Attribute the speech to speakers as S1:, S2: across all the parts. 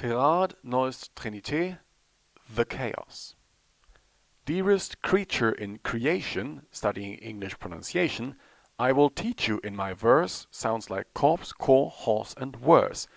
S1: Gerard Nolst Trenité, The Chaos. Dearest creature in creation, studying English pronunciation, I will teach you in my verse, sounds like corpse, core, horse, and worse.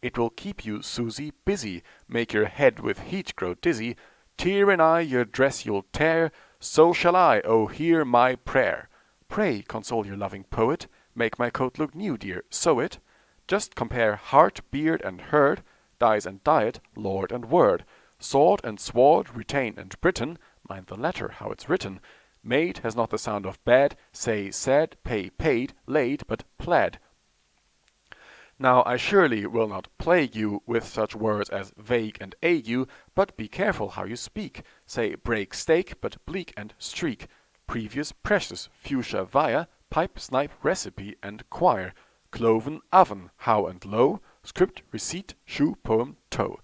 S1: It will keep you, Susie, busy, make your head with heat grow dizzy, tear in eye your dress you'll tear, so shall I, oh hear my prayer. Pray console your loving poet, make my coat look new, dear, sew it. Just compare heart, beard, and herd, dies and diet, lord and word, sword and sword, retain and Britain, mind the letter, how it's written. Made has not the sound of bad, say said, pay paid, laid, but pled. Now I surely will not plague you with such words as vague and ague, but be careful how you speak. Say break steak, but bleak and streak. Previous precious, fuchsia via, pipe, snipe, recipe, and choir. Cloven oven, how and low, script, receipt, shoe, poem, toe.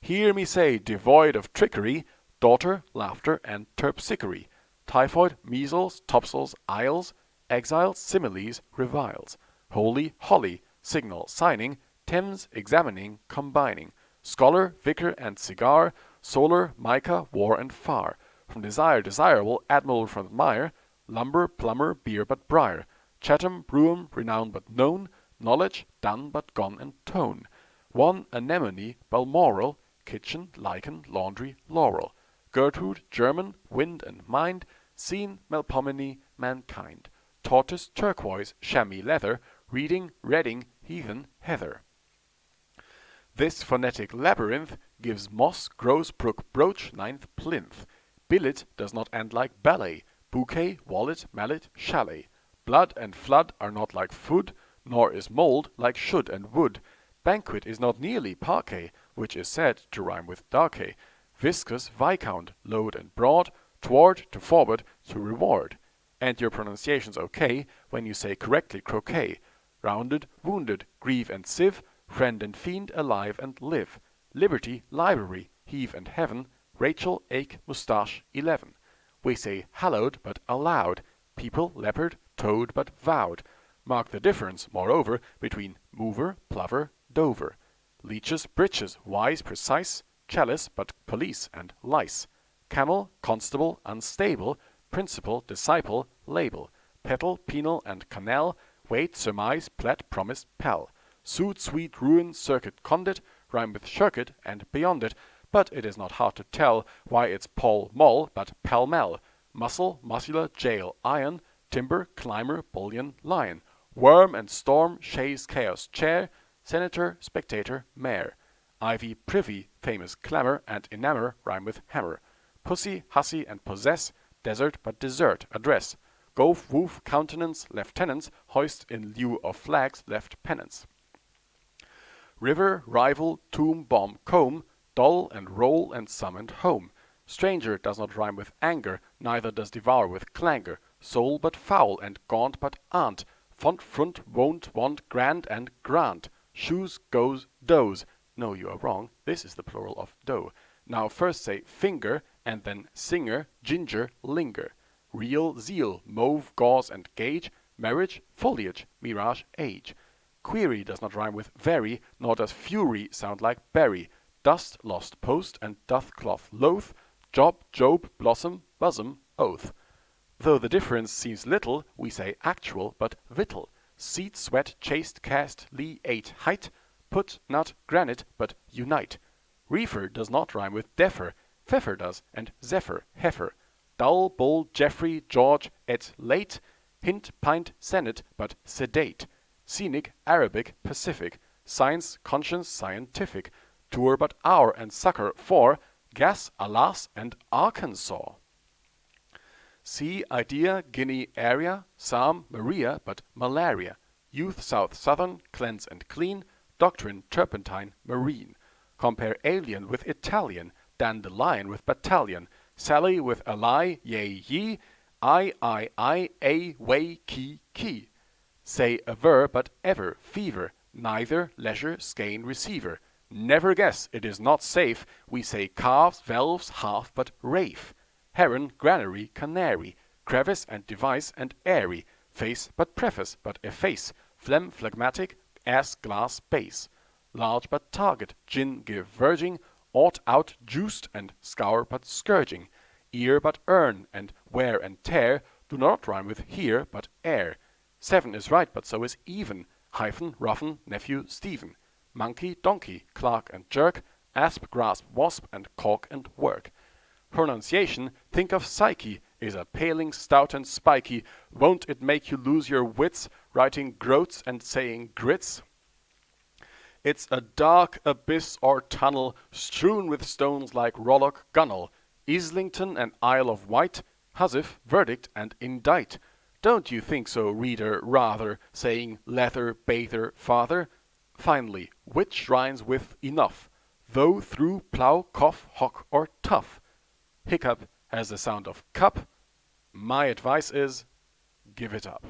S1: Hear me say, devoid of trickery, daughter, laughter, and terpsichore. Typhoid, measles, topsails, isles, exiles, similes, reviles. Holy, holly, signal, signing, Thames, examining, combining. Scholar, vicar, and cigar, solar, mica, war, and far. From desire, desirable, admirable from admire, lumber, plumber, beer, but briar. Chatham, Brougham, renowned but known, knowledge, done but gone and tone. One anemone, Balmoral, kitchen, lichen, laundry, laurel. Gertrude, German, wind and mind, scene, Melpomene, mankind. Tortoise, turquoise, chamois leather, reading, reading, heathen, heather. This phonetic labyrinth gives moss, grows, brook, brooch, ninth, plinth. Billet does not end like ballet, bouquet, wallet, mallet, chalet. Blood and flood are not like food, nor is mold like should and would. Banquet is not nearly parquet, which is said to rhyme with darkey. Viscous, viscount, load and broad, toward, to forward, to reward. And your pronunciation's okay when you say correctly croquet. Rounded, wounded, grieve and sieve, friend and fiend, alive and live. Liberty, library, heave and heaven, Rachel, ache, moustache, eleven. We say hallowed but allowed, people, leopard, toad but vowed. Mark the difference, moreover, between mover, plover, dover. Leeches, breeches, wise, precise, chalice but police and lice. Camel, constable, unstable, principal, disciple, label. Petal, penal, and canal, wait, surmise, plat, promise, pal. Suit, sweet, ruin, circuit, condit, rhyme with shirk and beyond it, but it is not hard to tell why it's Pall Mall but pell mell. Muscle, muscular, jail, iron, timber, climber, bullion, lion. Worm and storm, Chase, chaos, chair, senator, spectator, mayor. Ivy, privy, famous clamor, and enamor rhyme with hammer. Pussy, hussy, and possess, desert but desert, address. Gove, woof, countenance, lieutenants, hoist in lieu of flags, left pennants. River, rival, tomb, bomb, comb, dull and roll and summoned home. Stranger does not rhyme with anger, neither does devour with clangor. Soul but foul, and gaunt but aunt. Font, front, won't, want, grand, and grant. Shoes, goes, does. No, you are wrong. This is the plural of dough. Now first say finger, and then singer, ginger, linger. Real, zeal, mauve, gauze, and gauge. Marriage, foliage, mirage, age. Query does not rhyme with very, nor does fury sound like berry. Dust, lost post, and doth cloth loath. Job, job, blossom, bosom, oath. Though the difference seems little, we say actual, but victual. Seed, sweat, chaste, cast, lee, ate, height. Put, not, granite, but unite. Reefer does not rhyme with defer. Feoffer does, and zephyr, heifer. Dull, bull, Geoffrey, George, et late. Hint, pint, senate, but sedate. Scenic, Arabic, Pacific. Science, conscience, scientific. Tour but hour, and succor for. Gas, alas, and Arkansas. Sea, idea, Guinea, area. Psalm, Maria, but malaria. Youth, south, southern, cleanse and clean. Doctrine, turpentine, marine. Compare alien with Italian. Dandelion with battalion. Sally with ally, yea, ye. I, I, I, a, way, key, key. Say aver, but ever, fever. Neither, leisure, skein, receiver. Never guess, it is not safe. We say calves, valves, half, but Ralph. Heron, granary, canary. Crevice and device and airy. Face, but preface, but efface. Phlegm, phlegmatic, ass, glass, base. large but target, gin give verging, ought out juiced and scour but scourging, ear but earn, and wear and tear do not rhyme with here but air. Seven is right, but so is even, hyphen, roughen, nephew, Stephen. Monkey, donkey, clerk and jerk, asp, grasp, wasp, and caulk and work. Pronunciation, think of Psyche, is a paling stout and spiky. Won't it make you lose your wits, writing groats and saying grits? It's a dark abyss or tunnel, strewn with stones like Rollock Gunnel, Islington and Isle of Wight, Housewife, verdict, and indict. Don't you think so, reader, rather, saying leather, bather, father? Finally, which rhymes with enough, though through plough, cough, hock, or tough. Hiccup has the sound of cup. My advice is, give it up.